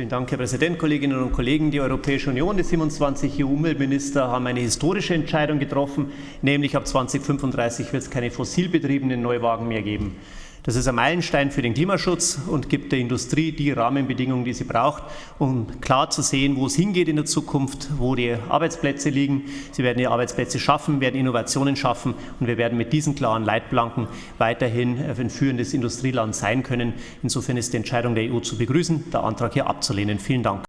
Vielen Dank, Herr Präsident, Kolleginnen und Kollegen. Die Europäische Union, die 27 EU-Umweltminister haben eine historische Entscheidung getroffen, nämlich ab 2035 wird es keine fossilbetriebenen Neuwagen mehr geben. Das ist ein Meilenstein für den Klimaschutz und gibt der Industrie die Rahmenbedingungen, die sie braucht, um klar zu sehen, wo es hingeht in der Zukunft, wo die Arbeitsplätze liegen. Sie werden die Arbeitsplätze schaffen, werden Innovationen schaffen und wir werden mit diesen klaren Leitplanken weiterhin ein führendes Industrieland sein können. Insofern ist die Entscheidung der EU zu begrüßen, der Antrag hier abzulehnen. Vielen Dank.